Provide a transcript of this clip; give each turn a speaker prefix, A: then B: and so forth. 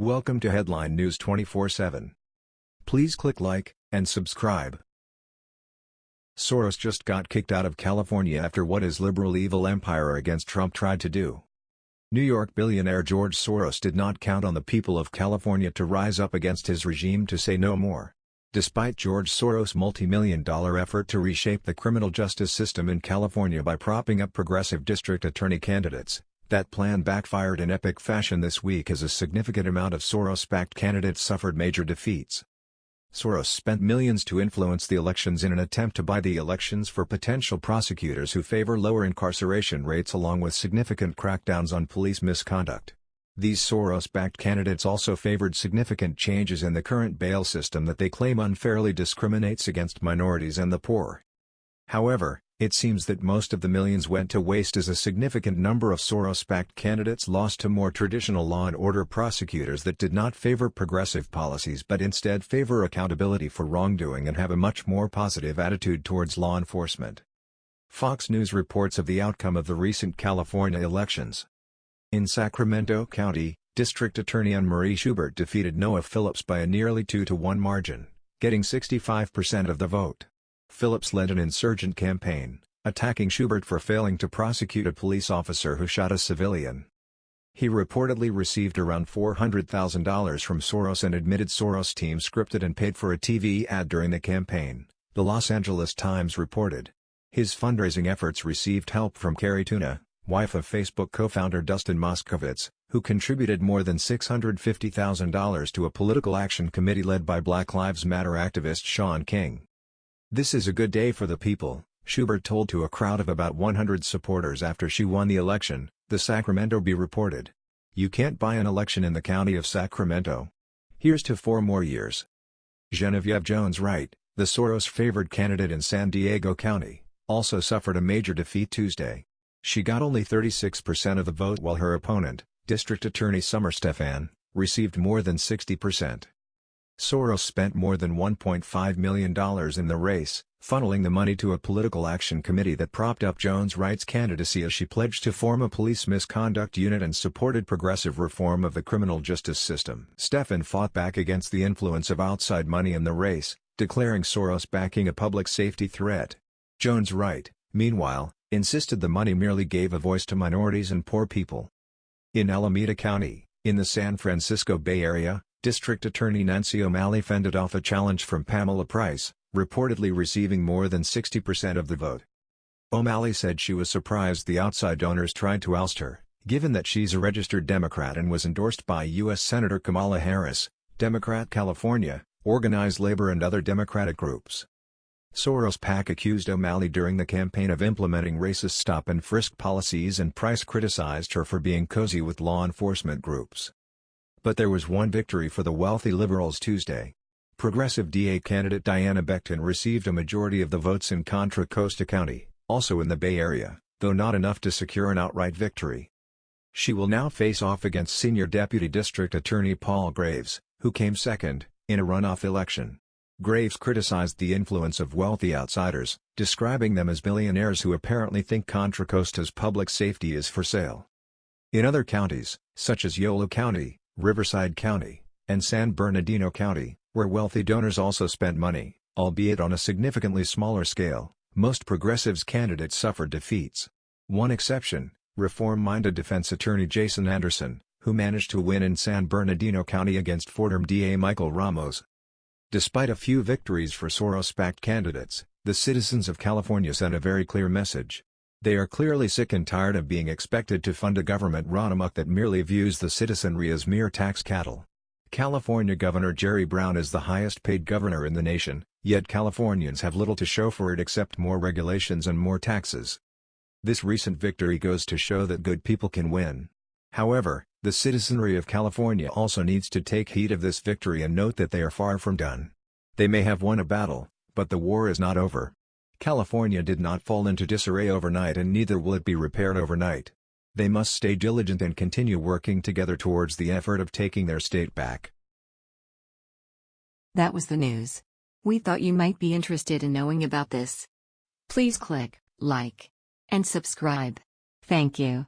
A: Welcome to Headline News 24/7. Please click like and subscribe. Soros just got kicked out of California after what his liberal evil empire against Trump tried to do. New York billionaire George Soros did not count on the people of California to rise up against his regime to say no more. Despite George Soros' multi-million dollar effort to reshape the criminal justice system in California by propping up progressive district attorney candidates, that plan backfired in epic fashion this week as a significant amount of Soros-backed candidates suffered major defeats. Soros spent millions to influence the elections in an attempt to buy the elections for potential prosecutors who favor lower incarceration rates along with significant crackdowns on police misconduct. These Soros-backed candidates also favored significant changes in the current bail system that they claim unfairly discriminates against minorities and the poor. However, it seems that most of the millions went to waste as a significant number of Soros-backed candidates lost to more traditional law and order prosecutors that did not favor progressive policies but instead favor accountability for wrongdoing and have a much more positive attitude towards law enforcement. Fox News reports of the outcome of the recent California elections. In Sacramento County, District Attorney Anne-Marie Schubert defeated Noah Phillips by a nearly 2-to-1 margin, getting 65% of the vote. Phillips led an insurgent campaign, attacking Schubert for failing to prosecute a police officer who shot a civilian. He reportedly received around $400,000 from Soros and admitted Soros' team scripted and paid for a TV ad during the campaign, the Los Angeles Times reported. His fundraising efforts received help from Cari Tuna, wife of Facebook co-founder Dustin Moskovitz, who contributed more than $650,000 to a political action committee led by Black Lives Matter activist Shaun King. This is a good day for the people, Schubert told to a crowd of about 100 supporters after she won the election, the Sacramento Bee reported. You can't buy an election in the county of Sacramento. Here's to four more years. Genevieve Jones-Wright, the Soros-favored candidate in San Diego County, also suffered a major defeat Tuesday. She got only 36% of the vote while her opponent, District Attorney Summer Stephan, received more than 60%. Soros spent more than $1.5 million in the race, funneling the money to a political action committee that propped up Jones-Wright's candidacy as she pledged to form a police misconduct unit and supported progressive reform of the criminal justice system. Stephan fought back against the influence of outside money in the race, declaring Soros backing a public safety threat. Jones-Wright, meanwhile, insisted the money merely gave a voice to minorities and poor people. In Alameda County, in the San Francisco Bay Area, District Attorney Nancy O'Malley fended off a challenge from Pamela Price, reportedly receiving more than 60% of the vote. O'Malley said she was surprised the outside donors tried to oust her, given that she's a registered Democrat and was endorsed by U.S. Senator Kamala Harris, Democrat California, Organized Labor and other Democratic groups. Soros PAC accused O'Malley during the campaign of implementing racist stop-and-frisk policies and Price criticized her for being cozy with law enforcement groups. But there was one victory for the wealthy liberals Tuesday. Progressive DA candidate Diana Becton received a majority of the votes in Contra Costa County, also in the Bay Area, though not enough to secure an outright victory. She will now face off against Senior Deputy District Attorney Paul Graves, who came second, in a runoff election. Graves criticized the influence of wealthy outsiders, describing them as billionaires who apparently think Contra Costa's public safety is for sale. In other counties, such as Yolo County, Riverside County, and San Bernardino County, where wealthy donors also spent money, albeit on a significantly smaller scale, most progressives candidates suffered defeats. One exception, reform-minded defense attorney Jason Anderson, who managed to win in San Bernardino County against Fordham DA Michael Ramos, Despite a few victories for Soros-backed candidates, the citizens of California sent a very clear message. They are clearly sick and tired of being expected to fund a government run amok that merely views the citizenry as mere tax cattle. California Governor Jerry Brown is the highest paid governor in the nation, yet Californians have little to show for it except more regulations and more taxes. This recent victory goes to show that good people can win. However, the citizenry of California also needs to take heed of this victory and note that they are far from done. They may have won a battle, but the war is not over. California did not fall into disarray overnight and neither will it be repaired overnight. They must stay diligent and continue working together towards the effort of taking their state back.
B: That was the news. We thought you might be interested in knowing about this. Please click like and subscribe. Thank you.